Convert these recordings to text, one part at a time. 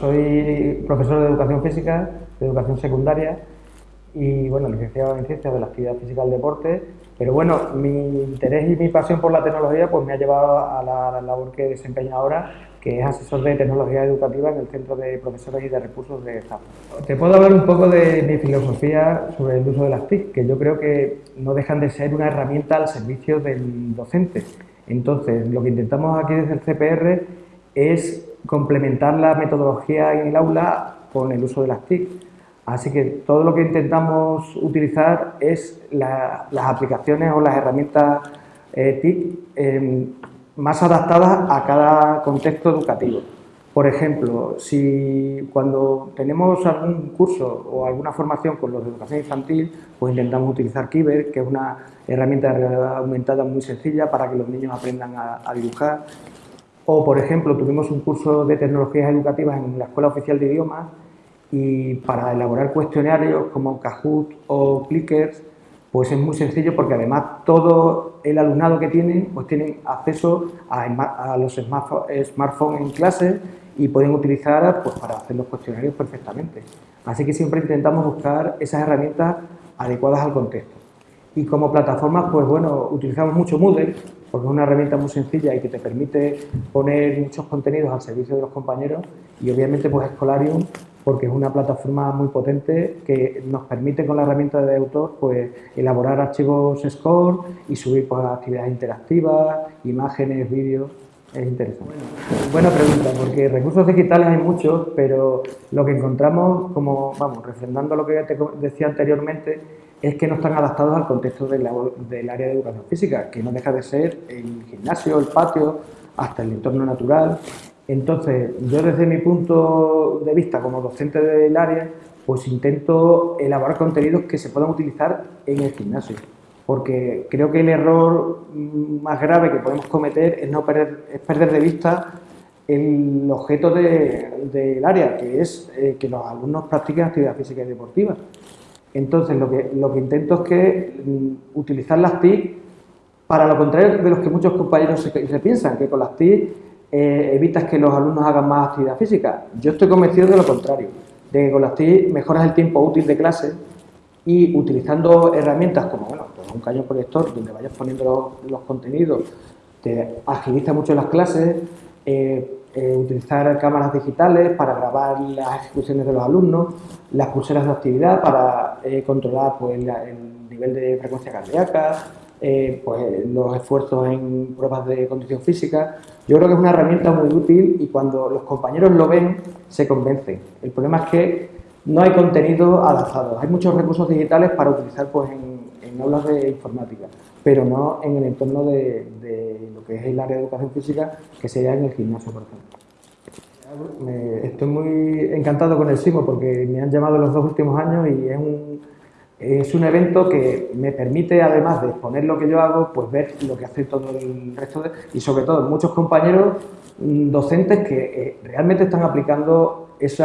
soy profesor de educación física, de educación secundaria y bueno, licenciado en ciencias de la actividad física del deporte, pero bueno, mi interés y mi pasión por la tecnología pues me ha llevado a la, labor que desempeño ahora, que es asesor de tecnología educativa en el Centro de Profesores y de Recursos de ZAP. Te puedo hablar un poco de mi filosofía sobre el uso de las TIC, que yo creo que no dejan de ser una herramienta al servicio del docente. Entonces, lo que intentamos aquí desde el CPR es complementar la metodología en el aula con el uso de las TIC. Así que todo lo que intentamos utilizar es las aplicaciones o las herramientas eh, TIC em, más adaptadas a cada contexto educativo. Por ejemplo, si cuando tenemos algún curso o alguna formación con los de educación infantil, pues intentamos utilizar Kiber, que es una herramienta de realidad aumentada muy sencilla para que los niños aprendan a dibujar. O, por ejemplo, tuvimos un curso de tecnologías educativas en la Escuela Oficial de Idiomas y para elaborar cuestionarios como Kahoot o Clickers, pues es muy sencillo porque además todo el alumnado que tienen, pues tienen acceso a, los smartphones en clase y pueden utilizar pues, para hacer los cuestionarios perfectamente. Así que siempre intentamos buscar esas herramientas adecuadas al contexto. Y como plataformas, pues bueno, utilizamos mucho Moodle, porque es una herramienta muy sencilla y que te permite poner muchos contenidos al servicio de los compañeros y obviamente pues Scholarium porque es una plataforma muy potente que nos permite con la herramienta de autor pues elaborar archivos Score y subir pues, actividades interactivas, imágenes, vídeos, es interesante. Buena pregunta, porque recursos digitales hay muchos, pero lo que encontramos, como vamos, refrendando lo que te decía anteriormente, es que no están adaptados al contexto del, área de educación física, que no deja de ser el gimnasio, el patio, hasta el entorno natural. Entonces, yo desde mi punto de vista como docente del área, pues intento elaborar contenidos que se puedan utilizar en el gimnasio. Porque creo que el error más grave que podemos cometer es, no perder de vista el objeto del área, que es eh, que los alumnos practiquen actividad física y deportiva. Entonces, lo que, que intento es que mm, utilizar las TIC para lo contrario de los que muchos compañeros se, piensan, que con las TIC eh, evitas que los alumnos hagan más actividad física. Yo estoy convencido de lo contrario, de que con las TIC mejoras el tiempo útil de clase y utilizando herramientas como bueno, pues un cañón proyector donde vayas poniendo los, contenidos, te agiliza mucho las clases, eh, eh, utilizar cámaras digitales para grabar las ejecuciones de los alumnos, las pulseras de actividad para eh, controlar pues, el nivel de frecuencia cardíaca, eh, pues, los esfuerzos en pruebas de condición física. Yo creo que es una herramienta muy útil y cuando los compañeros lo ven se convencen. El problema es que no hay contenido adaptado. Hay muchos recursos digitales para utilizar pues, en, aulas de informática, pero no en el entorno de, lo que es el área de educación física, que sería en el gimnasio, por ejemplo estoy muy encantado con el SIMO porque me han llamado los dos últimos años y es un, evento que me permite, además de exponer lo que yo hago, pues ver lo que hace todo el resto de, y sobre todo muchos compañeros mm, docentes que eh, realmente están aplicando ese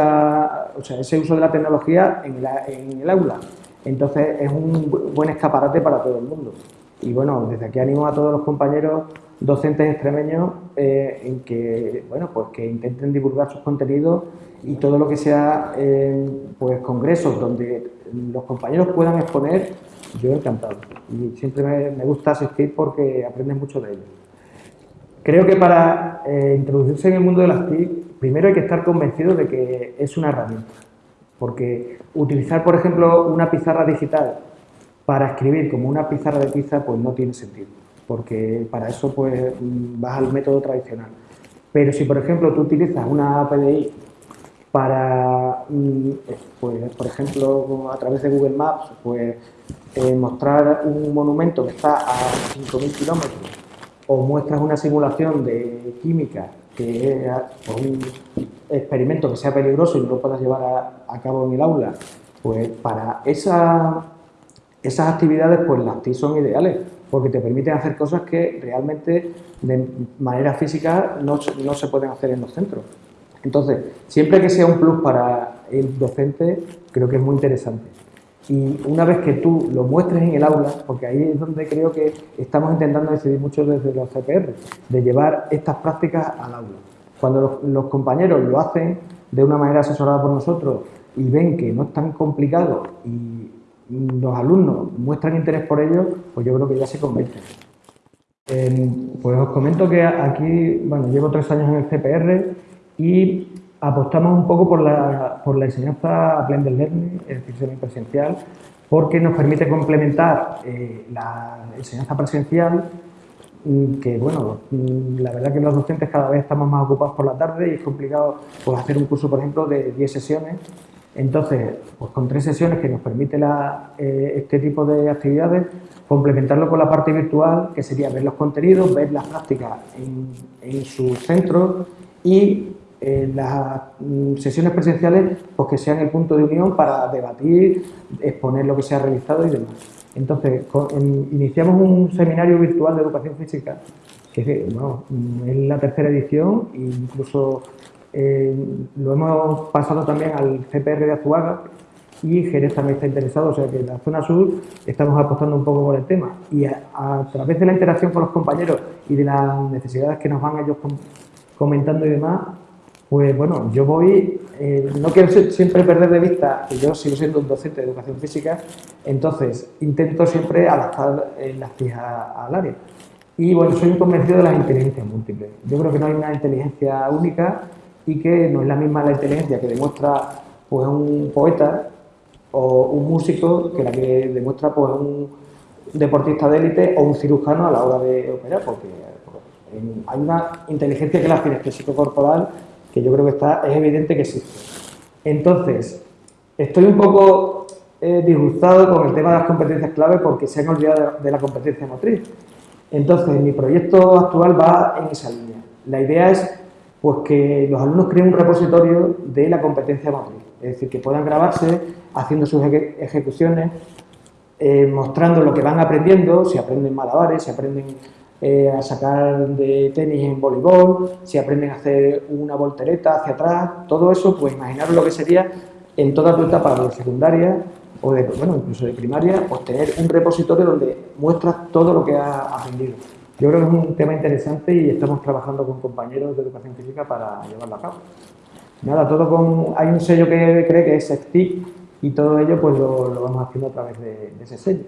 uso de la tecnología en, en el aula. Entonces es un buen escaparate para todo el mundo. Y bueno, desde aquí animo a todos los compañeros docentes extremeños eh, en que, bueno, pues que intenten divulgar sus contenidos y todo lo que sea eh, pues congresos donde los compañeros puedan exponer, yo encantado. Y siempre me, gusta asistir porque aprendes mucho de ellos. Creo que para eh, introducirse en el mundo de las TIC, primero hay que estar convencido de que es una herramienta. Porque utilizar, por ejemplo, una pizarra digital para escribir como una pizarra de pizza, pues no tiene sentido porque para eso pues vas al método tradicional. Pero si, por ejemplo, tú utilizas una PDI para, mm, pues, por ejemplo, a través de Google Maps, pues eh, mostrar un monumento que está a 5.000 kilómetros o muestras una simulación de química que es pues, un experimento que sea peligroso y no lo puedas llevar a, cabo en el aula, pues para esa, esas actividades pues las TIC son ideales porque te permiten hacer cosas que realmente de manera física no, no se pueden hacer en los centros. Entonces, siempre que sea un plus para el docente, creo que es muy interesante. Y una vez que tú lo muestres en el aula, porque ahí es donde creo que estamos intentando decidir mucho desde los CPR, de llevar estas prácticas al aula. Cuando los, compañeros lo hacen de una manera asesorada por nosotros y ven que no es tan complicado y los alumnos muestran interés por ello, pues yo creo que ya se convencen. pues os comento que aquí, bueno, llevo tres años en el CPR y apostamos un poco por la, por la enseñanza blended learning, es decir, semipresencial, porque nos permite complementar eh, la enseñanza presencial que bueno, la verdad que los docentes cada vez estamos más ocupados por la tarde y es complicado pues, hacer un curso, por ejemplo, de 10 sesiones. Entonces, pues con tres sesiones que nos permite eh, este tipo de actividades, complementarlo con la parte virtual, que sería ver los contenidos, ver las prácticas en, en sus centros y las mm, sesiones presenciales pues que sean el punto de unión para debatir, exponer lo que se ha realizado y demás. Entonces, iniciamos un seminario virtual de educación física, que bueno, mm, es la tercera edición e incluso eh, lo hemos pasado también al CPR de Azuaga y Jerez también está interesado, o sea que en la zona sur estamos apostando un poco por el tema. Y a, través de la interacción con los compañeros y de las necesidades que nos van ellos comentando y demás, pues bueno, yo voy, eh, no quiero siempre perder de vista que yo sigo siendo un docente de educación física, entonces intento siempre adaptar las fijas al área. Y bueno, soy un convencido de las inteligencias múltiples. Yo creo que no hay una inteligencia única y que no es la misma la inteligencia que demuestra pues, un poeta o un músico que la que demuestra pues, un deportista de élite o un cirujano a la hora de operar, porque, hay una inteligencia que es la cinestésico corporal que yo creo que está, es evidente que existe. Entonces, estoy un poco eh, disgustado con el tema de las competencias clave porque se han olvidado de, la competencia motriz. Entonces, mi proyecto actual va en esa línea. La idea es pues, que los alumnos creen un repositorio de la competencia motriz, es decir, que puedan grabarse haciendo sus ejecuciones, eh, mostrando lo que van aprendiendo, si aprenden malabares, si aprenden eh, a sacar de tenis en voleibol, si aprenden a hacer una voltereta hacia atrás, todo eso, pues imaginaros lo que sería en toda tu etapa de secundaria o de, bueno, incluso de primaria, pues tener un repositorio donde muestras todo lo que has aprendido. Yo creo que es un tema interesante y estamos trabajando con compañeros de educación física para llevarlo a cabo. Nada, todo con, hay un sello que cree que es SECTIC y todo ello pues lo, vamos haciendo a través de ese sello.